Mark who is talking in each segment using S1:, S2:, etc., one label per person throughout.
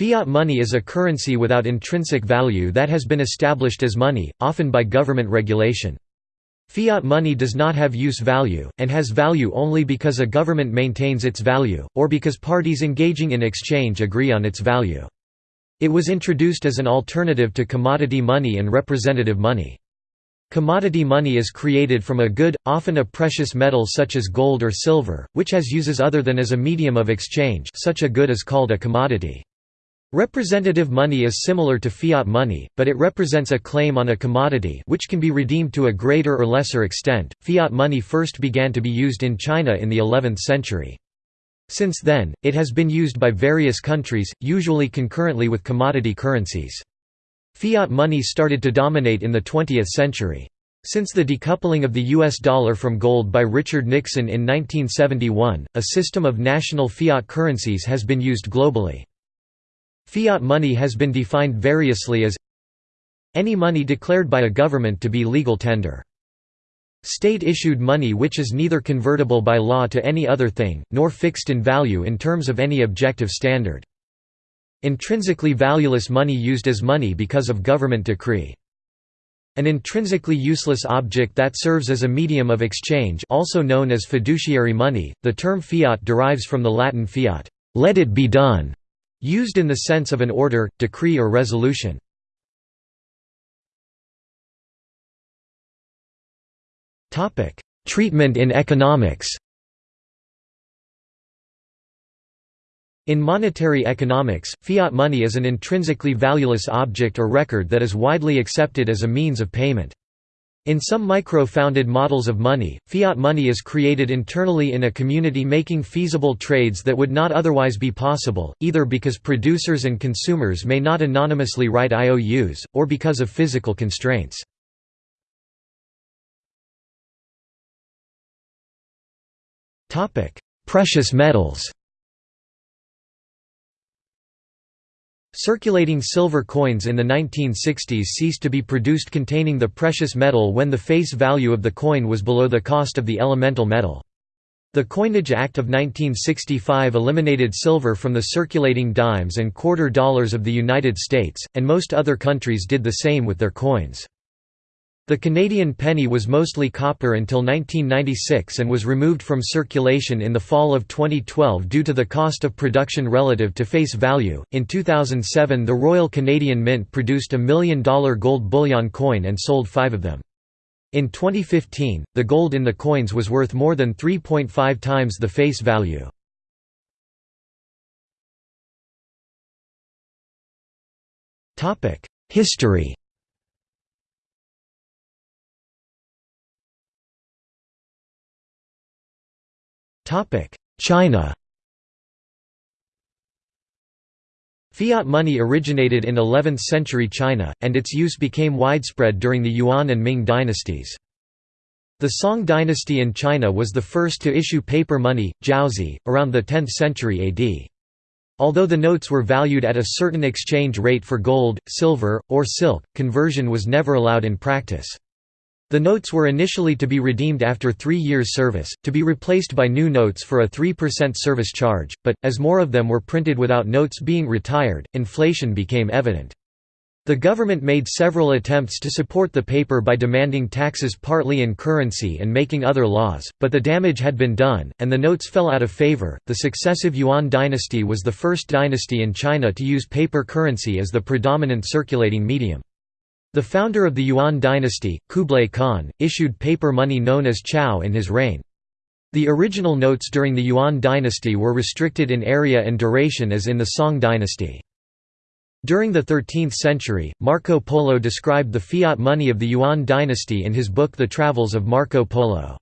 S1: Fiat money is a currency without intrinsic value that has been established as money, often by government regulation. Fiat money does not have use value, and has value only because a government maintains its value, or because parties engaging in exchange agree on its value. It was introduced as an alternative to commodity money and representative money. Commodity money is created from a good, often a precious metal such as gold or silver, which has uses other than as a medium of exchange such a good is called a commodity. Representative money is similar to fiat money, but it represents a claim on a commodity which can be redeemed to a greater or lesser extent. Fiat money first began to be used in China in the 11th century. Since then, it has been used by various countries, usually concurrently with commodity currencies. Fiat money started to dominate in the 20th century. Since the decoupling of the US dollar from gold by Richard Nixon in 1971, a system of national fiat currencies has been used globally. Fiat money has been defined variously as any money declared by a government to be legal tender. State-issued money which is neither convertible by law to any other thing, nor fixed in value in terms of any objective standard. Intrinsically valueless money used as money because of government decree. An intrinsically useless object that serves as a medium of exchange also known as fiduciary money, the term fiat derives from the Latin fiat, let it be done, Used in the sense of an order, decree or resolution. Treatment in economics In monetary economics, fiat money is an intrinsically valueless object or record that is widely accepted as a means of payment. In some micro-founded models of money, fiat money is created internally in a community making feasible trades that would not otherwise be possible, either because producers and consumers may not anonymously write IOUs, or because of physical constraints. Precious metals Circulating silver coins in the 1960s ceased to be produced containing the precious metal when the face value of the coin was below the cost of the elemental metal. The Coinage Act of 1965 eliminated silver from the circulating dimes and quarter dollars of the United States, and most other countries did the same with their coins. The Canadian penny was mostly copper until 1996 and was removed from circulation in the fall of 2012 due to the cost of production relative to face value. In 2007, the Royal Canadian Mint produced a million dollar gold bullion coin and sold five of them. In 2015, the gold in the coins was worth more than 3.5 times the face value. History China Fiat money originated in 11th-century China, and its use became widespread during the Yuan and Ming dynasties. The Song dynasty in China was the first to issue paper money, jiaozi, around the 10th century AD. Although the notes were valued at a certain exchange rate for gold, silver, or silk, conversion was never allowed in practice. The notes were initially to be redeemed after three years' service, to be replaced by new notes for a 3% service charge, but, as more of them were printed without notes being retired, inflation became evident. The government made several attempts to support the paper by demanding taxes partly in currency and making other laws, but the damage had been done, and the notes fell out of favor. The successive Yuan dynasty was the first dynasty in China to use paper currency as the predominant circulating medium. The founder of the Yuan dynasty, Kublai Khan, issued paper money known as chao in his reign. The original notes during the Yuan dynasty were restricted in area and duration as in the Song dynasty. During the 13th century, Marco Polo described the fiat money of the Yuan dynasty in his book The Travels of Marco Polo.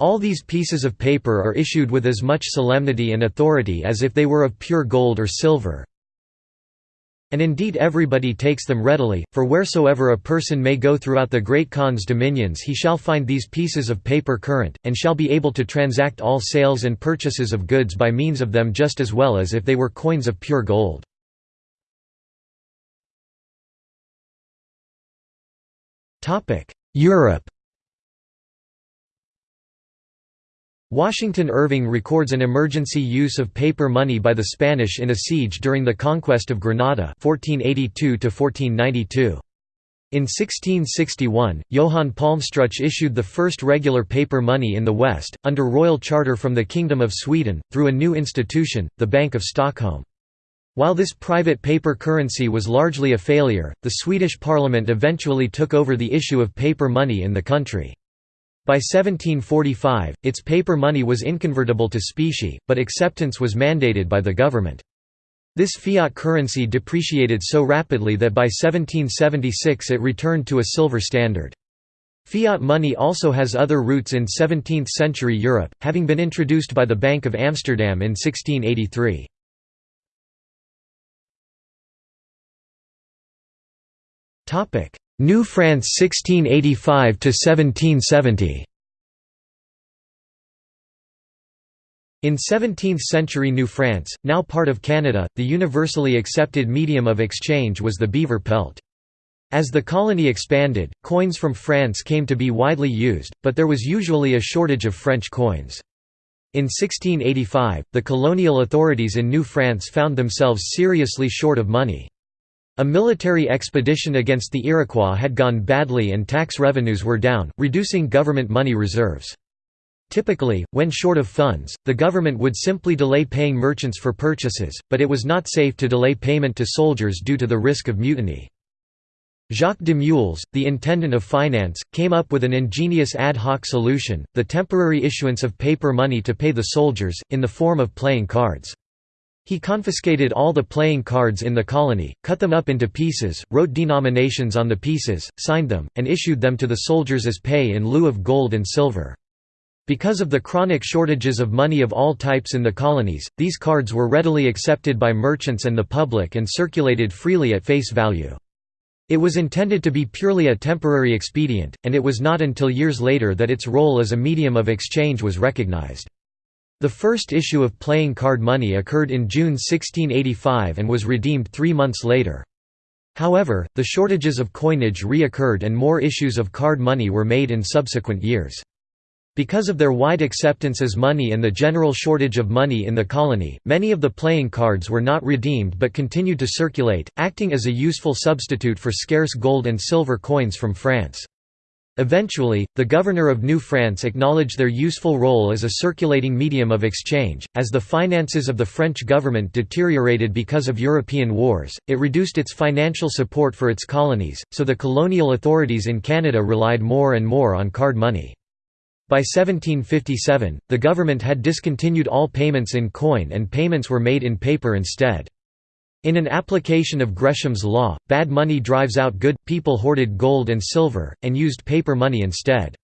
S1: All these pieces of paper are issued with as much solemnity and authority as if they were of pure gold or silver, and indeed everybody takes them readily, for wheresoever a person may go throughout the great Khan's dominions he shall find these pieces of paper current, and shall be able to transact all sales and purchases of goods by means of them just as well as if they were coins of pure gold. Europe Washington Irving records an emergency use of paper money by the Spanish in a siege during the conquest of Granada 1482 -1492. In 1661, Johann Palmstruch issued the first regular paper money in the West, under royal charter from the Kingdom of Sweden, through a new institution, the Bank of Stockholm. While this private paper currency was largely a failure, the Swedish parliament eventually took over the issue of paper money in the country. By 1745, its paper money was inconvertible to specie, but acceptance was mandated by the government. This fiat currency depreciated so rapidly that by 1776 it returned to a silver standard. Fiat money also has other roots in 17th-century Europe, having been introduced by the Bank of Amsterdam in 1683. New France 1685 to 1770. In 17th-century New France, now part of Canada, the universally accepted medium of exchange was the beaver pelt. As the colony expanded, coins from France came to be widely used, but there was usually a shortage of French coins. In 1685, the colonial authorities in New France found themselves seriously short of money. A military expedition against the Iroquois had gone badly and tax revenues were down, reducing government money reserves. Typically, when short of funds, the government would simply delay paying merchants for purchases, but it was not safe to delay payment to soldiers due to the risk of mutiny. Jacques de Meules, the intendant of finance, came up with an ingenious ad hoc solution, the temporary issuance of paper money to pay the soldiers, in the form of playing cards. He confiscated all the playing cards in the colony, cut them up into pieces, wrote denominations on the pieces, signed them, and issued them to the soldiers as pay in lieu of gold and silver. Because of the chronic shortages of money of all types in the colonies, these cards were readily accepted by merchants and the public and circulated freely at face value. It was intended to be purely a temporary expedient, and it was not until years later that its role as a medium of exchange was recognized. The first issue of playing card money occurred in June 1685 and was redeemed three months later. However, the shortages of coinage reoccurred and more issues of card money were made in subsequent years. Because of their wide acceptance as money and the general shortage of money in the colony, many of the playing cards were not redeemed but continued to circulate, acting as a useful substitute for scarce gold and silver coins from France. Eventually, the governor of New France acknowledged their useful role as a circulating medium of exchange. As the finances of the French government deteriorated because of European wars, it reduced its financial support for its colonies, so the colonial authorities in Canada relied more and more on card money. By 1757, the government had discontinued all payments in coin and payments were made in paper instead. In an application of Gresham's law, bad money drives out good, people hoarded gold and silver, and used paper money instead.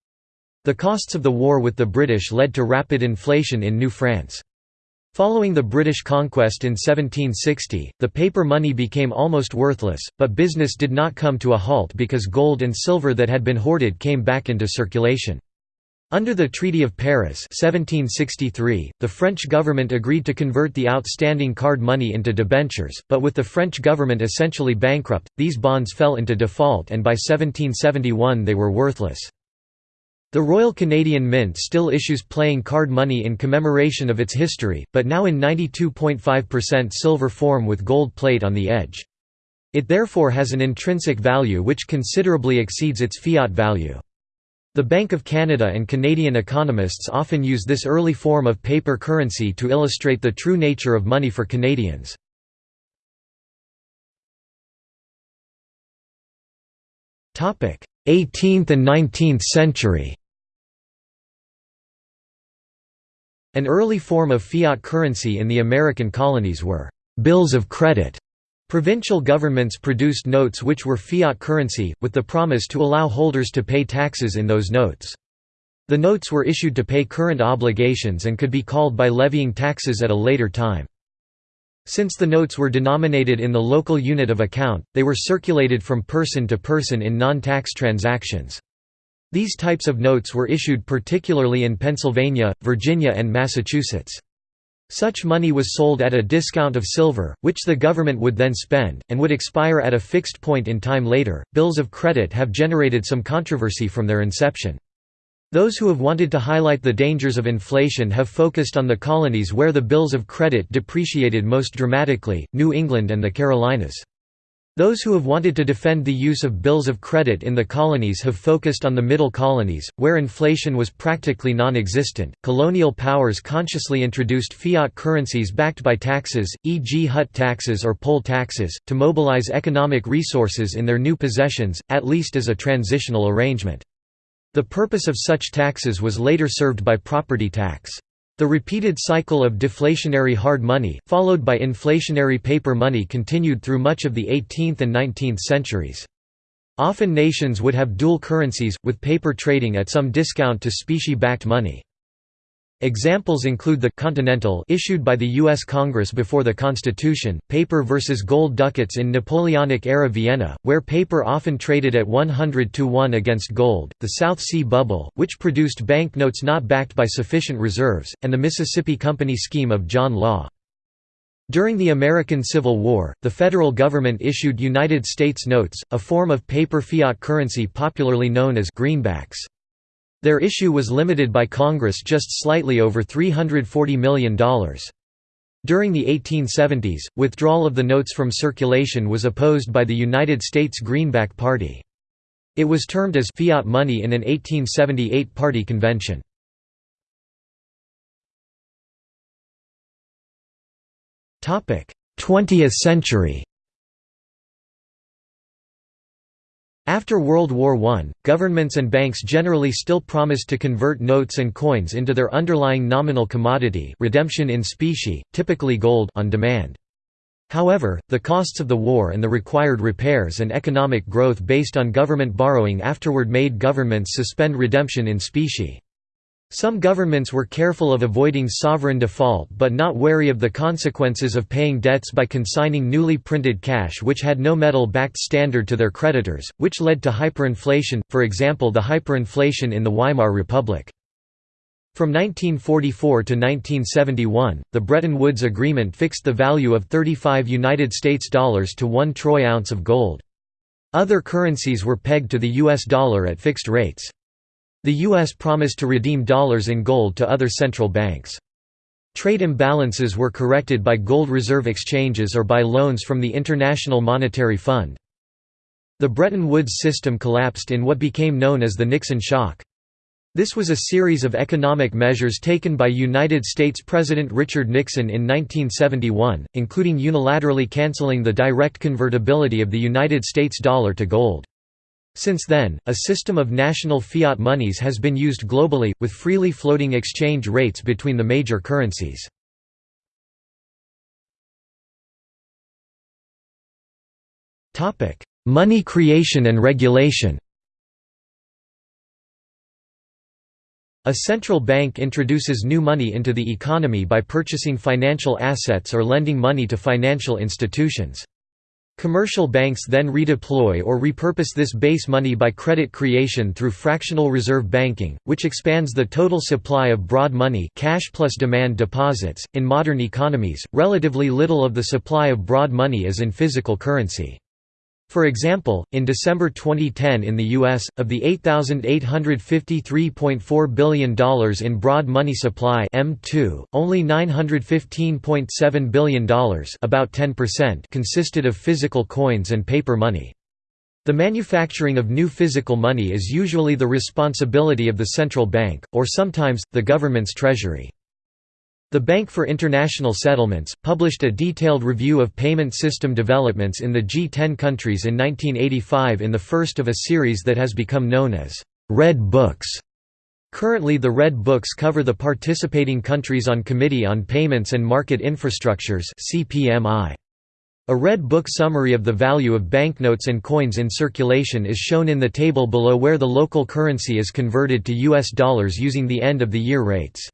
S1: The costs of the war with the British led to rapid inflation in New France. Following the British conquest in 1760, the paper money became almost worthless, but business did not come to a halt because gold and silver that had been hoarded came back into circulation. Under the Treaty of Paris 1763, the French government agreed to convert the outstanding card money into debentures, but with the French government essentially bankrupt, these bonds fell into default and by 1771 they were worthless. The Royal Canadian Mint still issues playing card money in commemoration of its history, but now in 92.5% silver form with gold plate on the edge. It therefore has an intrinsic value which considerably exceeds its fiat value. The Bank of Canada and Canadian economists often use this early form of paper currency to illustrate the true nature of money for Canadians. Topic: 18th and 19th century. An early form of fiat currency in the American colonies were bills of credit Provincial governments produced notes which were fiat currency, with the promise to allow holders to pay taxes in those notes. The notes were issued to pay current obligations and could be called by levying taxes at a later time. Since the notes were denominated in the local unit of account, they were circulated from person to person in non-tax transactions. These types of notes were issued particularly in Pennsylvania, Virginia and Massachusetts. Such money was sold at a discount of silver, which the government would then spend, and would expire at a fixed point in time later. Bills of credit have generated some controversy from their inception. Those who have wanted to highlight the dangers of inflation have focused on the colonies where the bills of credit depreciated most dramatically, New England and the Carolinas. Those who have wanted to defend the use of bills of credit in the colonies have focused on the middle colonies, where inflation was practically non-existent. Colonial powers consciously introduced fiat currencies backed by taxes, e.g. hut taxes or poll taxes, to mobilize economic resources in their new possessions, at least as a transitional arrangement. The purpose of such taxes was later served by property tax. The repeated cycle of deflationary hard money, followed by inflationary paper money continued through much of the 18th and 19th centuries. Often nations would have dual currencies, with paper trading at some discount to specie-backed money. Examples include the Continental issued by the U.S. Congress before the Constitution, paper versus gold ducats in Napoleonic-era Vienna, where paper often traded at 100 to 1 against gold, the South Sea Bubble, which produced banknotes not backed by sufficient reserves, and the Mississippi Company scheme of John Law. During the American Civil War, the federal government issued United States notes, a form of paper fiat currency popularly known as greenbacks. Their issue was limited by Congress just slightly over $340 million. During the 1870s, withdrawal of the notes from circulation was opposed by the United States Greenback Party. It was termed as fiat money in an 1878 party convention. Topic: 20th century. After World War I, governments and banks generally still promised to convert notes and coins into their underlying nominal commodity redemption in specie, typically gold on demand. However, the costs of the war and the required repairs and economic growth based on government borrowing afterward made governments suspend redemption in specie. Some governments were careful of avoiding sovereign default but not wary of the consequences of paying debts by consigning newly printed cash which had no metal-backed standard to their creditors, which led to hyperinflation, for example the hyperinflation in the Weimar Republic. From 1944 to 1971, the Bretton Woods Agreement fixed the value of 35 United States dollars to 1 troy ounce of gold. Other currencies were pegged to the US dollar at fixed rates. The U.S. promised to redeem dollars in gold to other central banks. Trade imbalances were corrected by gold reserve exchanges or by loans from the International Monetary Fund. The Bretton Woods system collapsed in what became known as the Nixon shock. This was a series of economic measures taken by United States President Richard Nixon in 1971, including unilaterally canceling the direct convertibility of the United States dollar to gold. Since then, a system of national fiat monies has been used globally, with freely floating exchange rates between the major currencies. Money creation and regulation A central bank introduces new money into the economy by purchasing financial assets or lending money to financial institutions. Commercial banks then redeploy or repurpose this base money by credit creation through fractional reserve banking, which expands the total supply of broad money cash plus demand deposits. In modern economies, relatively little of the supply of broad money is in physical currency. For example, in December 2010 in the U.S., of the $8,853.4 billion in broad money supply M2, only $915.7 billion about 10% consisted of physical coins and paper money. The manufacturing of new physical money is usually the responsibility of the central bank, or sometimes, the government's treasury. The Bank for International Settlements, published a detailed review of payment system developments in the G10 countries in 1985 in the first of a series that has become known as «Red Books». Currently the Red Books cover the participating countries on Committee on Payments and Market Infrastructures A Red Book summary of the value of banknotes and coins in circulation is shown in the table below where the local currency is converted to US dollars using the end-of-the-year rates.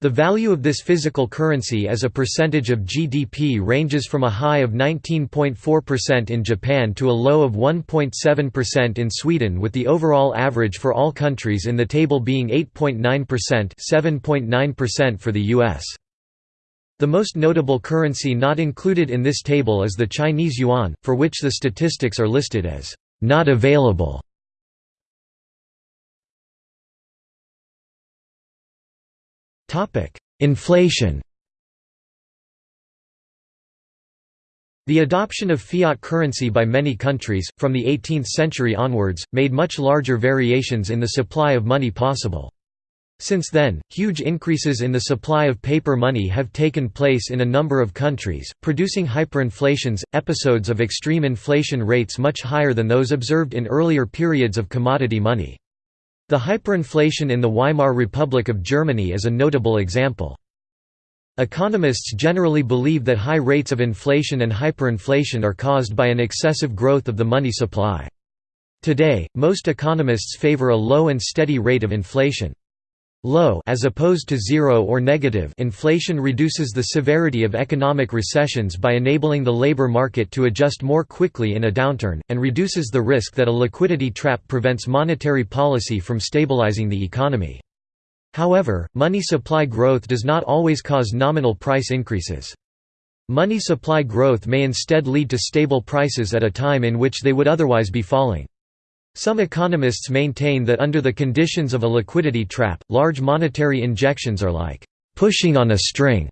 S1: The value of this physical currency as a percentage of GDP ranges from a high of 19.4% in Japan to a low of 1.7% in Sweden with the overall average for all countries in the table being 8.9% 7.9% for the US. The most notable currency not included in this table is the Chinese yuan, for which the statistics are listed as not available. Inflation The adoption of fiat currency by many countries, from the 18th century onwards, made much larger variations in the supply of money possible. Since then, huge increases in the supply of paper money have taken place in a number of countries, producing hyperinflations, episodes of extreme inflation rates much higher than those observed in earlier periods of commodity money. The hyperinflation in the Weimar Republic of Germany is a notable example. Economists generally believe that high rates of inflation and hyperinflation are caused by an excessive growth of the money supply. Today, most economists favor a low and steady rate of inflation. Low as opposed to zero or negative inflation reduces the severity of economic recessions by enabling the labor market to adjust more quickly in a downturn, and reduces the risk that a liquidity trap prevents monetary policy from stabilizing the economy. However, money supply growth does not always cause nominal price increases. Money supply growth may instead lead to stable prices at a time in which they would otherwise be falling. Some economists maintain that under the conditions of a liquidity trap, large monetary injections are like pushing on a string.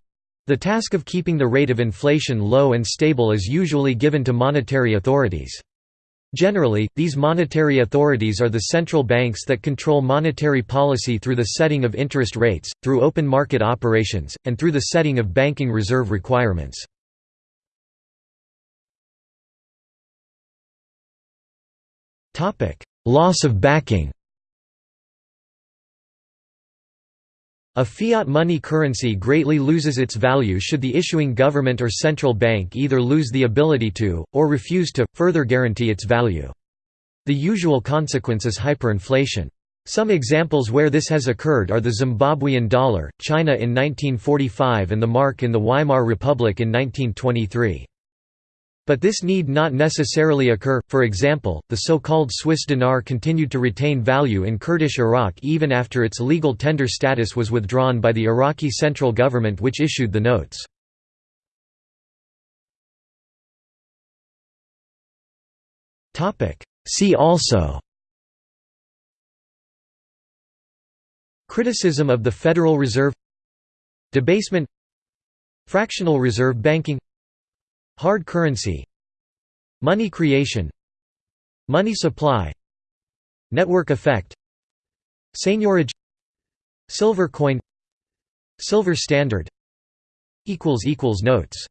S1: The task of keeping the rate of inflation low and stable is usually given to monetary authorities. Generally, these monetary authorities are the central banks that control monetary policy through the setting of interest rates, through open market operations, and through the setting of banking reserve requirements. Loss of backing A fiat money currency greatly loses its value should the issuing government or central bank either lose the ability to, or refuse to, further guarantee its value. The usual consequence is hyperinflation. Some examples where this has occurred are the Zimbabwean dollar, China in 1945 and the mark in the Weimar Republic in 1923. But this need not necessarily occur, for example, the so-called Swiss dinar continued to retain value in Kurdish Iraq even after its legal tender status was withdrawn by the Iraqi central government which issued the notes. See also Criticism of the Federal Reserve Debasement Fractional reserve banking Hard currency Money creation Money supply Network effect Seigniorage Silver coin Silver standard Notes